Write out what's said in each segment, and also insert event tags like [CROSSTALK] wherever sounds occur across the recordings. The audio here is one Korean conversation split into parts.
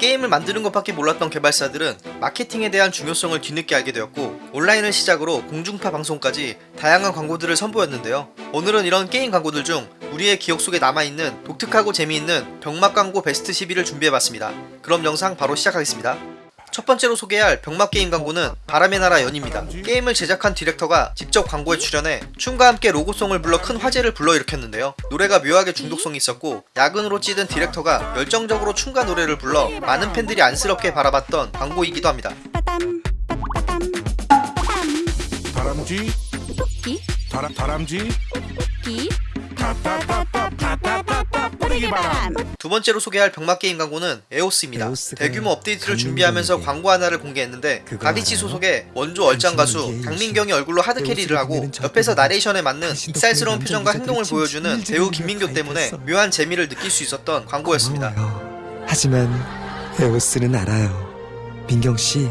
게임을 만드는 것밖에 몰랐던 개발사들은 마케팅에 대한 중요성을 뒤늦게 알게 되었고 온라인을 시작으로 공중파 방송까지 다양한 광고들을 선보였는데요. 오늘은 이런 게임 광고들 중 우리의 기억 속에 남아있는 독특하고 재미있는 병맛 광고 베스트 12를 준비해봤습니다. 그럼 영상 바로 시작하겠습니다. 첫 번째로 소개할 병맛 게임 광고는 바람의 나라 연입니다. 게임을 제작한 디렉터가 직접 광고에 출연해 춤과 함께 로고송을 불러 큰 화제를 불러일으켰는데요. 노래가 묘하게 중독성이 있었고 야근으로 찌든 디렉터가 열정적으로 춤과 노래를 불러 많은 팬들이 안쓰럽게 바라봤던 광고이기도 합니다. 다람쥐 토끼 다람쥐 끼 타타타타타타타 뿌리기 바람 두 번째로 소개할 병맛 게임 광고는 에오스입니다. 대규모 업데이트를 준비하면서 광고 하나를 공개했는데 가비치? 소속의 원조 얼짱 가수 강민경이 얼굴로 hard carry를 에오스가 하고 옆에서 나레이션에 맞는 덕분에 표정과 행동을 보여주는 배우 김민교 때문에. 묘한 재미를 느낄 수 있었던 광고였습니다. 고마워요. 하지만 에오스는 알아요. 민경 씨,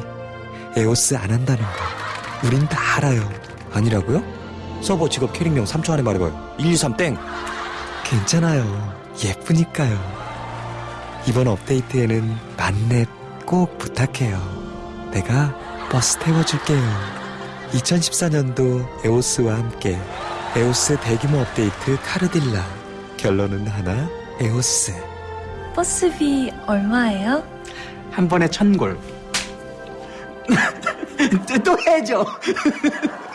에오스 안 한다는 거. 우린 다 알아요. 아니라고요? 서버 직업 캐릭명 3초 안에 말해봐요. 1, 2, 3 땡. 괜찮아요. 예쁘니까요. 이번 업데이트에는 만렙 꼭 부탁해요. 내가 버스 태워줄게요. 2014년도 에오스와 함께 에오스 대규모 업데이트 카르딜라. 결론은 하나, 에오스. 버스비 얼마예요? 한 번에 천골. [LAUGHS] 또 해줘. [LAUGHS]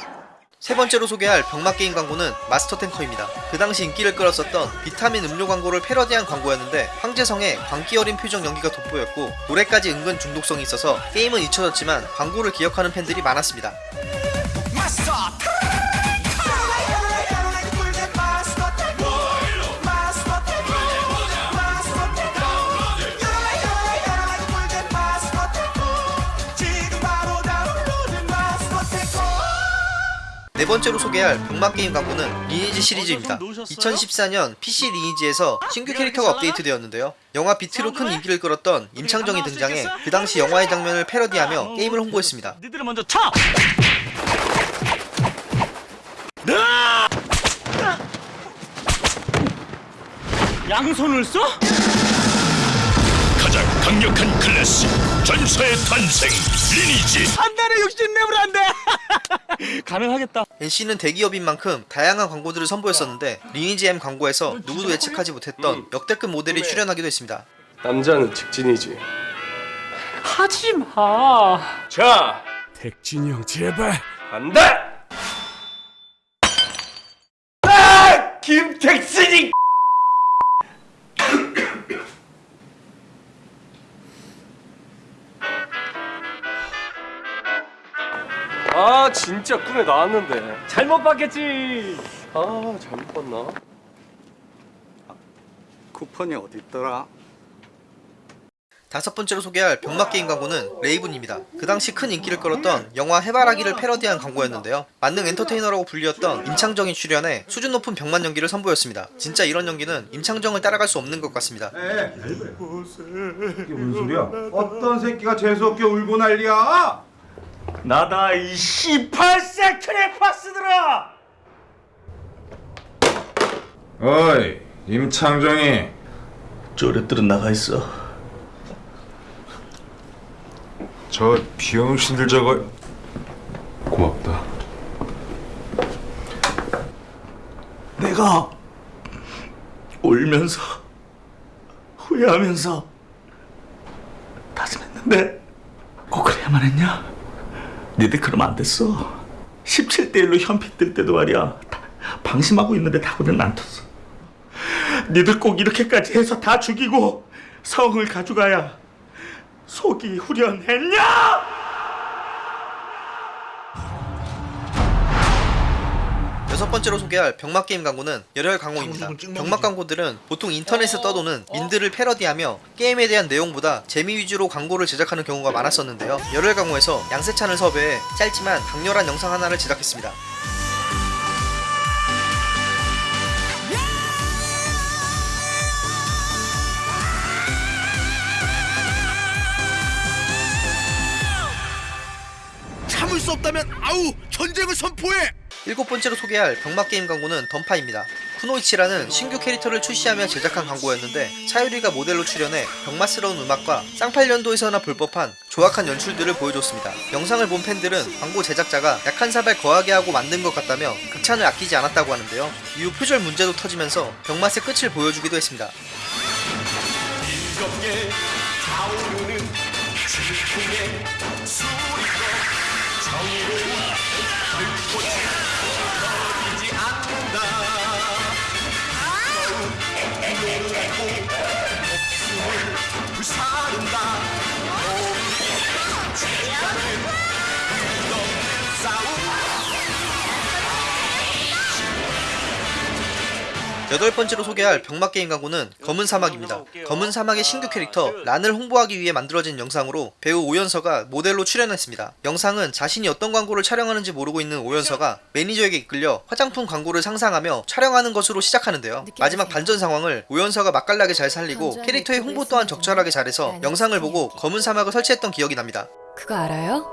세 번째로 소개할 병맛 게임 광고는 마스터 탱커입니다. 그 당시 인기를 끌었었던 비타민 음료 광고를 패러디한 광고였는데 황재성의 광기 어린 표정 연기가 돋보였고 노래까지 은근 중독성이 있어서 게임은 잊혀졌지만 광고를 기억하는 팬들이 많았습니다. 네 번째로 소개할 병맛 게임 광고는 리니지 시리즈입니다. 2014년 PC 리니지에서 신규 캐릭터가 업데이트되었는데요. 영화 비트로 큰 인기를 끌었던 임창정이 등장해 그 당시 영화의 장면을 패러디하며 게임을 홍보했습니다. 니들은 먼저 쳐. 양손을 써? 가장 강력한 클래스 전사의 탄생 리니지 안다네 욕심내면 안 돼. [LAUGHS] [LAUGHS] 가능하겠다. NC는 대기업인 만큼 다양한 광고들을 선보였었는데 리니지 M 광고에서 누구도 예측하지 못했던 역대급 모델이 출연하기도 했습니다. 남자는 직진이지. 하지 마. 자, 택진이 형 제발 간다! 아! 김택진 진짜 꿈에 나왔는데. 잘못 봤겠지. 아, 잘못 봤나? 쿠폰이 어디 있더라? 다섯 번째로 소개할 병맛 게임 광고는 레이븐입니다. 그 당시 큰 인기를 끌었던 영화 해바라기를 패러디한 광고였는데요. 만능 엔터테이너라고 불리웠던 임창정이 출연해 수준 높은 병맛 연기를 선보였습니다. 진짜 이런 연기는 임창정을 따라갈 수 없는 것 같습니다. 이게 무슨 소리야? 어떤 새끼가 재수없게 울고 난리야? 나다 이 18세 크레파스들아. 어이 임창정이 저랬들은 나가 있어 저 비영신들 저거 고맙다 내가 울면서 후회하면서 다짐했는데 꼭 그래야만 했냐? 니들 그러면 안 됐어. 17대 1로 현피 뜰 때도 말이야. 다 방심하고 있는데 다고는 안 텄어. 니들 꼭 이렇게까지 해서 다 죽이고 성을 가져가야 속이 후련했냐? 여섯 번째로 소개할 병맛 게임 광고는 열혈 광고입니다. 병맛 광고들은 보통 인터넷에 떠도는 민들을 패러디하며 게임에 대한 내용보다 재미 위주로 광고를 제작하는 경우가 많았었는데요. 열혈 광고에서 양세찬을 섭외해 짧지만 강렬한 영상 하나를 제작했습니다. 참을 수 없다면 아우 전쟁을 선포해 일곱 번째로 소개할 병맛 게임 광고는 던파입니다. 쿠노이치라는 신규 캐릭터를 출시하며 제작한 광고였는데 차유리가 모델로 출연해 병맛스러운 음악과 쌍팔년도에서나 볼 법한 조악한 연출들을 보여줬습니다. 영상을 본 팬들은 광고 제작자가 약한 사발 거하게 하고 만든 것 같다며 극찬을 아끼지 않았다고 하는데요. 이후 표절 문제도 터지면서 병맛의 끝을 보여주기도 했습니다. 여덟 번째로 소개할 병맛 게임 광고는 검은 사막입니다. 검은 사막의 신규 캐릭터 란을 홍보하기 위해 만들어진 영상으로 배우 오연서가 모델로 출연했습니다. 영상은 자신이 어떤 광고를 촬영하는지 모르고 있는 오연서가 매니저에게 이끌려 화장품 광고를 상상하며 촬영하는 것으로 시작하는데요. 마지막 반전 상황을 오연서가 맛깔나게 잘 살리고 캐릭터의 홍보 또한 적절하게 잘해서 영상을 보고 검은 사막을 설치했던 기억이 납니다. 그거 알아요?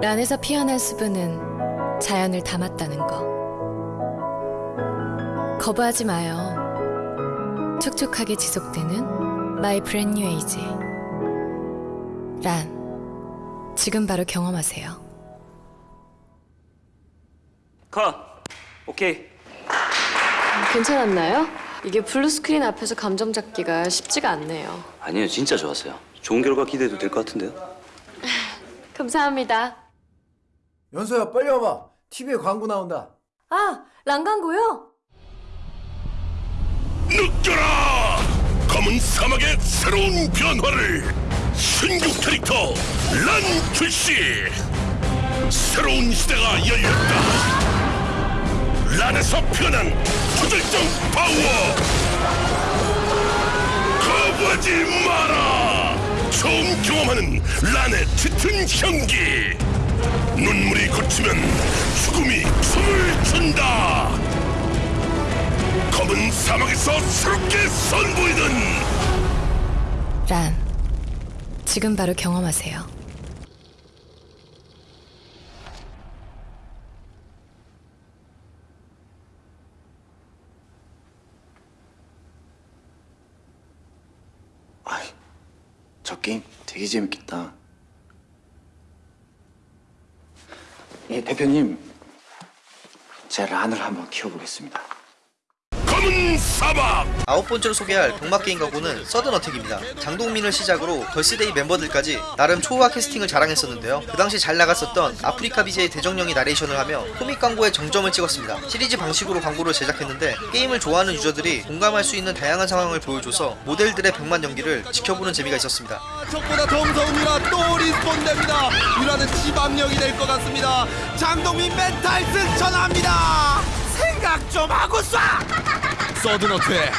란에서 피어난 수분은 자연을 담았다는 거. 거부하지 마요. 촉촉하게 지속되는 my brand new age. 란, 지금 바로 경험하세요. 컷. 오케이. 괜찮았나요? 이게 블루 스크린 앞에서 감정 잡기가 쉽지가 않네요. 아니요, 진짜 좋았어요. 좋은 결과 기대해도 될 것 같은데요? [LAUGHS] 감사합니다. 연서야 빨리 와봐. TV에 광고 나온다. 아, 란 광고요? 느껴라! 검은 사막의 새로운 변화를 신규 캐릭터 란 출시 새로운 시대가 열렸다. 란에서 피어난 초절정 파워! 거부하지 마라! 처음 경험하는 란의 짙은 향기! 눈물이 거치면 죽음이 숨을 준다 검은 사막에서 새롭게 선보이는 란, 지금 바로 경험하세요. 저 게임 되게 재밌겠다. 예, 대표님. 제 란을 한번 키워보겠습니다. 검은 사막 아홉 번째로 소개할 병맛 게임 광고는 서든어택입니다. 장동민을 시작으로 걸스데이 멤버들까지 나름 초호화 캐스팅을 자랑했었는데요. 그 당시 잘 나갔었던 아프리카 BJ 대정령이 나레이션을 하며 코믹 광고에 정점을 찍었습니다. 시리즈 방식으로 광고를 제작했는데 게임을 좋아하는 유저들이 공감할 수 있는 다양한 상황을 보여줘서 모델들의 병맛 연기를 지켜보는 재미가 있었습니다. 적보다 더 무서운 유라 또 respawn 됩니다. 유라는 집압력이 될 것 같습니다. 장동민 멘탈 승천합니다. 생각 좀 하고 쏴. 서든어택.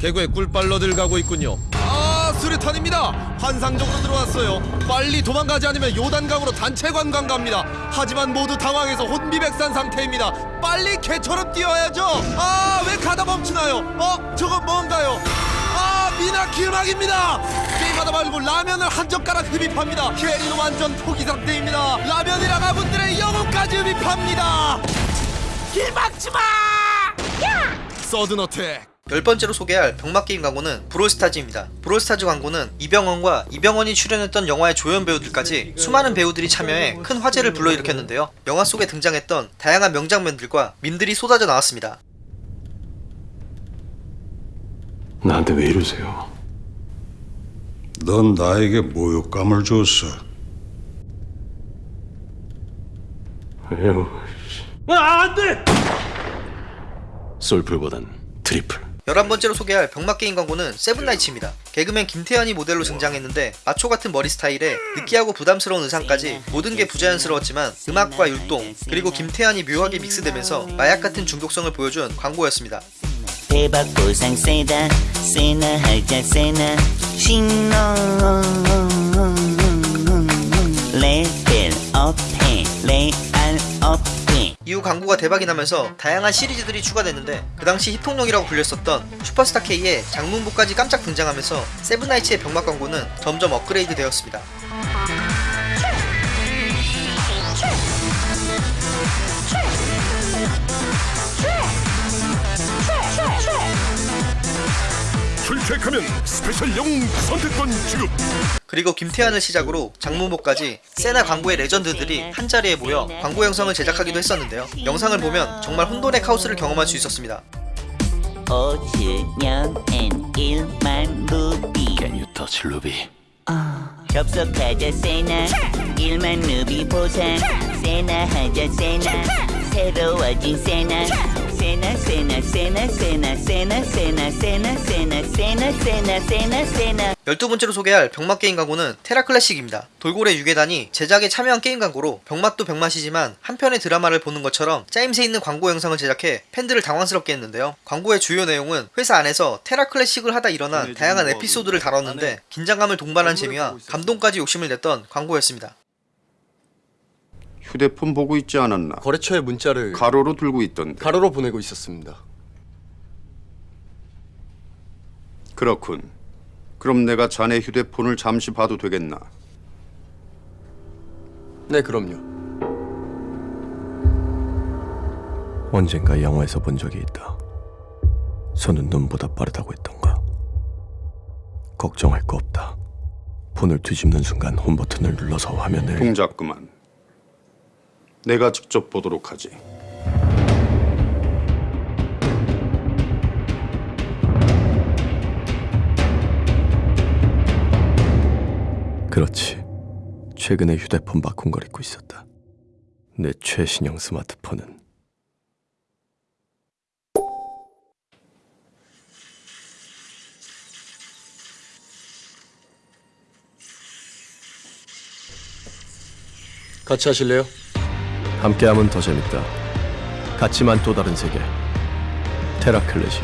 개구에 꿀빨러들 가고 있군요. 아 수류탄입니다. 환상적으로 들어왔어요. 빨리 도망가지 않으면 요단강으로 단체 관광 갑니다. 하지만 모두 당황해서 혼비백산 상태입니다. 빨리 개처럼 뛰어야죠. 아 왜 가다 멈추나요? 어 저건 뭔가요? 아 미나키 음악입니다 게임하다 말고 라면을 한 젓가락 흡입합니다 캐리는 완전 포기 상태입니다 라면이랑 아군들의 영혼까지 흡입합니다 길 막지마 서든 어택 열 번째로 소개할 병맛 게임 광고는 브롤스타즈입니다. 브롤스타즈 광고는 이병헌과 이병헌이 출연했던 영화의 조연 배우들까지 수많은 배우들이 참여해 큰 화제를 불러일으켰는데요. 영화 속에 등장했던 다양한 명장면들과 밈들이 쏟아져 나왔습니다. 나한테 왜 이러세요? 넌 나에게 모욕감을 줬어. 왜요? 아, 안 돼! 솔플보단 트리플 11번째로 소개할 병맛 게임 광고는 세븐나이츠입니다. 개그맨 김태현이 모델로 등장했는데 마초 같은 머리 스타일에 느끼하고 부담스러운 의상까지 모든 게 부자연스러웠지만 음악과 율동 그리고 김태현이 묘하게 믹스되면서 마약 같은 중독성을 보여준 광고였습니다. 대박 보상 세나 세나 하자 세나 신호 레벨 업해 레알 업해 이후 광고가 대박이 나면서 다양한 시리즈들이 추가됐는데 그 당시 힙통령이라고 불렸었던 슈퍼스타 K의 장문복까지 깜짝 등장하면서 세븐나이츠의 병맛 광고는 점점 업그레이드 되었습니다. 클릭하면 스페셜 영웅 선택권 지급. 그리고 김태환을 시작으로 장문복까지 세나 광고의 레전드들이 한자리에 모여 광고 영상을 제작하기도 했었는데요. 영상을 보면 정말 혼돈의 카오스를 경험할 수 있었습니다. 5주년엔 1만 루비. Can you touch Ruby? 접속하자 세나. 1만 루비 보상. 세나 하자 세나. 새로워진 세나 세나 세나 세나 세나 세나 세나 세나 세나 세나 세나 세나 세나 12번째로 소개할 병맛 게임 광고는 테라 클래식입니다. 돌고래 유괴단이 제작에 참여한 게임 광고로 병맛도 병맛이지만 한편의 드라마를 보는 것처럼 짜임새 있는 광고 영상을 제작해 팬들을 당황스럽게 했는데요. 광고의 주요 내용은 회사 안에서 테라 클래식을 하다 일어난 다양한 에피소드를 다뤘는데 긴장감을 동반한 재미와 감동까지 욕심을 냈던 광고였습니다. 휴대폰 보고 있지 않았나? 거래처에 문자를 가로로 들고 있던데. 가로로 보내고 있었습니다. 그렇군. 그럼 내가 자네 휴대폰을 잠시 봐도 되겠나? 네, 그럼요. 언젠가 영화에서 본 적이 있다. 손은 눈보다 빠르다고 했던가. 걱정할 거 없다. 폰을 뒤집는 순간 홈 버튼을 눌러서 화면을 동작 그만. 내가 직접 보도록 하지. 그렇지. 최근에 휴대폰 바꾼 걸 잊고 있었다. 내 최신형 스마트폰은 같이 하실래요? 함께하면 더 재밌다. 같지만 또 다른 세계. 테라클래시.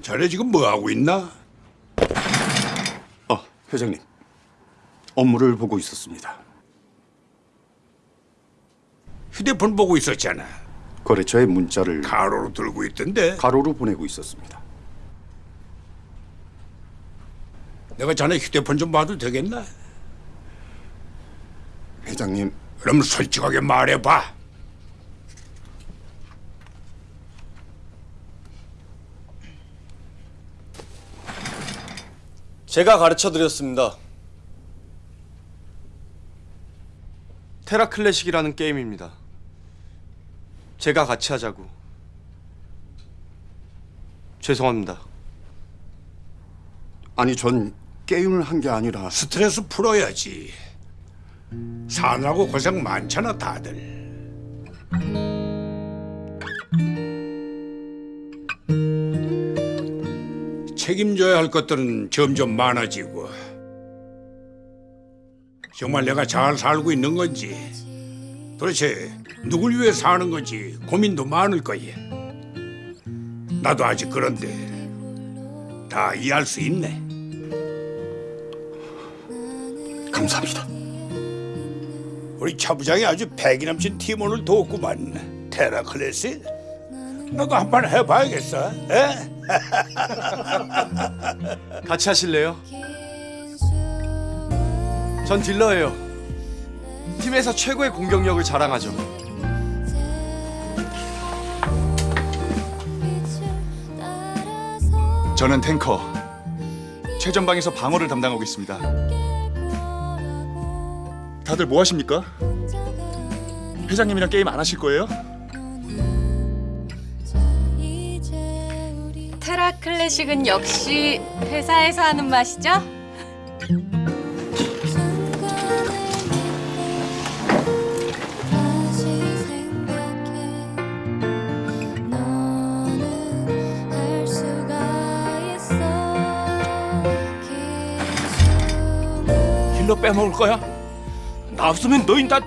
자네 지금 뭐 하고 있나? 어, 회장님. 업무를 보고 있었습니다. 휴대폰 보고 있었잖아. 거래처에 문자를 가로로 들고 있던데. 가로로 보내고 있었습니다. 내가 자네 휴대폰 좀 봐도 되겠나? 회장님, 그럼 솔직하게 말해봐. 제가 가르쳐 드렸습니다. 테라 클래식이라는 게임입니다. 제가 같이 하자고. 죄송합니다. 아니 전 게임을 한 게 아니라 스트레스 풀어야지. 사느라고 고생 많잖아 다들. 책임져야 할 것들은 점점 많아지고 정말 내가 잘 살고 있는 건지 도대체 누굴 위해 사는 건지 고민도 많을 거야. 나도 아직 그런데 다 이해할 수 있네. 감사합니다. 우리 차 부장이 아주 패기 넘친 팀원을 도웠구만. 테라클래스? 너도 한 판 해봐야겠어. 에? [LAUGHS] 같이 하실래요? 전 딜러예요. 팀에서 최고의 공격력을 자랑하죠. 저는 탱커. 최전방에서 방어를 담당하고 있습니다. 다들 뭐 하십니까? 회장님이랑 게임 안 하실 거예요? 테라 클래식은 역시 회사에서 하는 맛이죠? 힐러 빼먹을 거야? 나 없으면 너희 다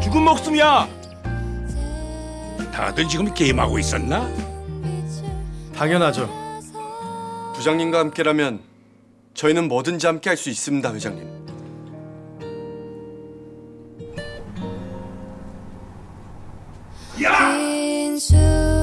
죽은 목숨이야. 다들 지금 게임하고 있었나? 당연하죠. 부장님과 함께라면 저희는 뭐든지 함께 할 수 있습니다, 회장님. 야!